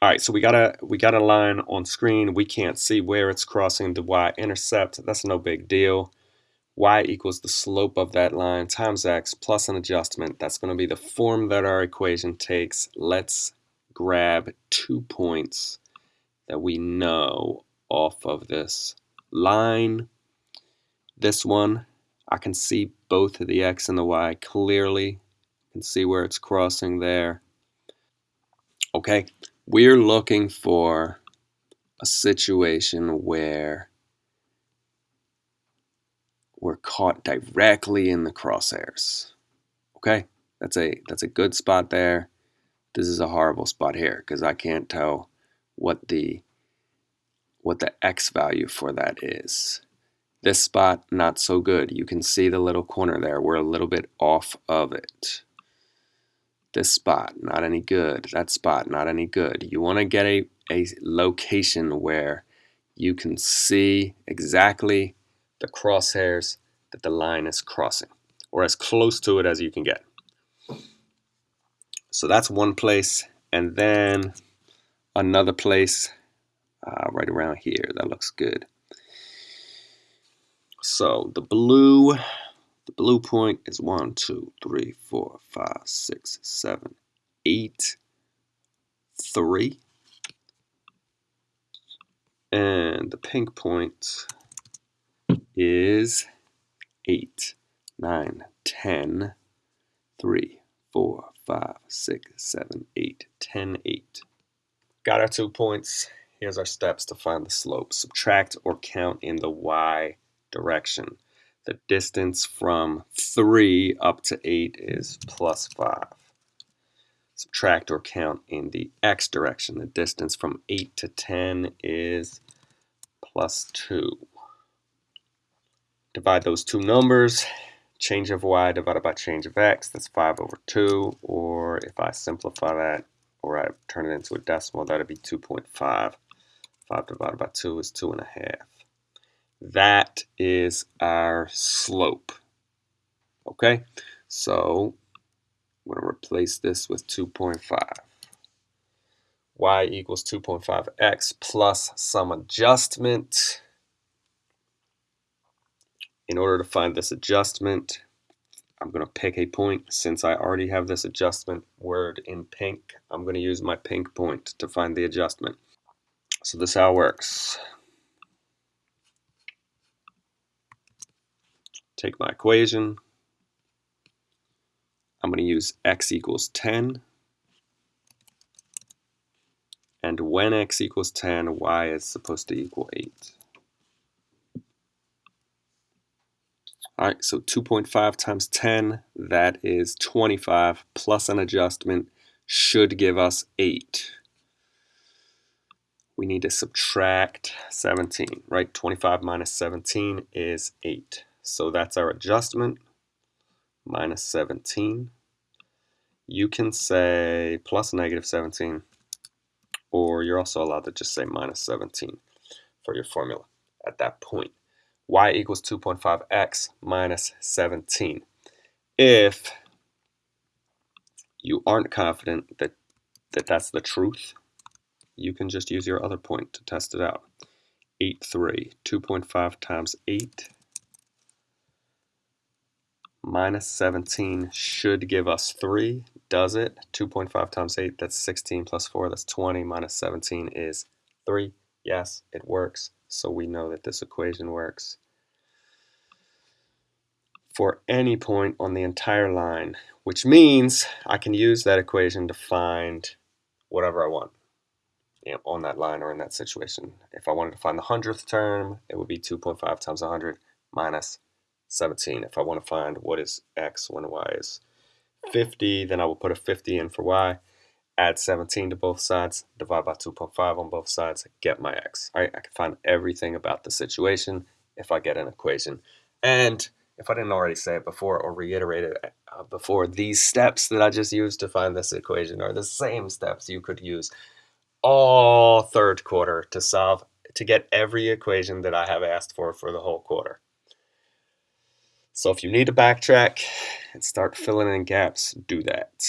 All right, so we got a we got a line on screen. We can't see where it's crossing the y-intercept. That's no big deal. y equals the slope of that line times x plus an adjustment. That's going to be the form that our equation takes. Let's grab two points that we know off of this line. This one, I can see both of the x and the y clearly. I can see where it's crossing there. Okay, we're looking for a situation where we're caught directly in the crosshairs. Okay, that's a that's a good spot there. This is a horrible spot here because I can't tell what the what the x value for that is. This spot, not so good. You can see the little corner there. We're a little bit off of it. This spot, not any good. That spot, not any good. You want to get a, a location where you can see exactly the crosshairs that the line is crossing, or as close to it as you can get. So that's one place, and then another place uh, right around here. That looks good. So the blue the blue point is one, two, three, four, five, six, seven, eight, three. And the pink point is eight, nine, ten, three, four, five, six, seven, eight, ten, eight. Got our two points. Here's our steps to find the slope. Subtract or count in the y direction. The distance from 3 up to 8 is plus 5. Subtract or count in the x direction. The distance from 8 to 10 is plus 2. Divide those two numbers. Change of y divided by change of x, that's 5 over 2. Or if I simplify that, or I turn it into a decimal, that would be 2.5. 5 divided by 2 is 2.5. That is our slope. Okay, so I'm going to replace this with 2.5. y equals 2.5x plus some adjustment. In order to find this adjustment, I'm going to pick a point. Since I already have this adjustment word in pink, I'm going to use my pink point to find the adjustment. So this is how it works. Take my equation. I'm going to use x equals 10. And when x equals 10, y is supposed to equal 8. All right, so 2.5 times 10, that is 25, plus an adjustment should give us 8. We need to subtract 17, right? 25 minus 17 is 8. So that's our adjustment, minus 17. You can say plus negative 17, or you're also allowed to just say minus 17 for your formula at that point. y equals 2.5x minus 17. If you aren't confident that, that that's the truth, you can just use your other point to test it out. 8, 3, 2.5 times 8 minus 17 should give us 3. Does it? 2.5 times 8, that's 16 plus 4, that's 20. Minus 17 is 3. Yes, it works. So we know that this equation works for any point on the entire line, which means I can use that equation to find whatever I want you know, on that line or in that situation. If I wanted to find the hundredth term, it would be 2.5 times 100 minus 17. If I want to find what is x when y is 50, then I will put a 50 in for y, add 17 to both sides, divide by 2.5 on both sides, get my x. All right, I can find everything about the situation if I get an equation. And if I didn't already say it before or reiterate it uh, before, these steps that I just used to find this equation are the same steps you could use all third quarter to solve, to get every equation that I have asked for for the whole quarter. So if you need to backtrack and start filling in gaps, do that.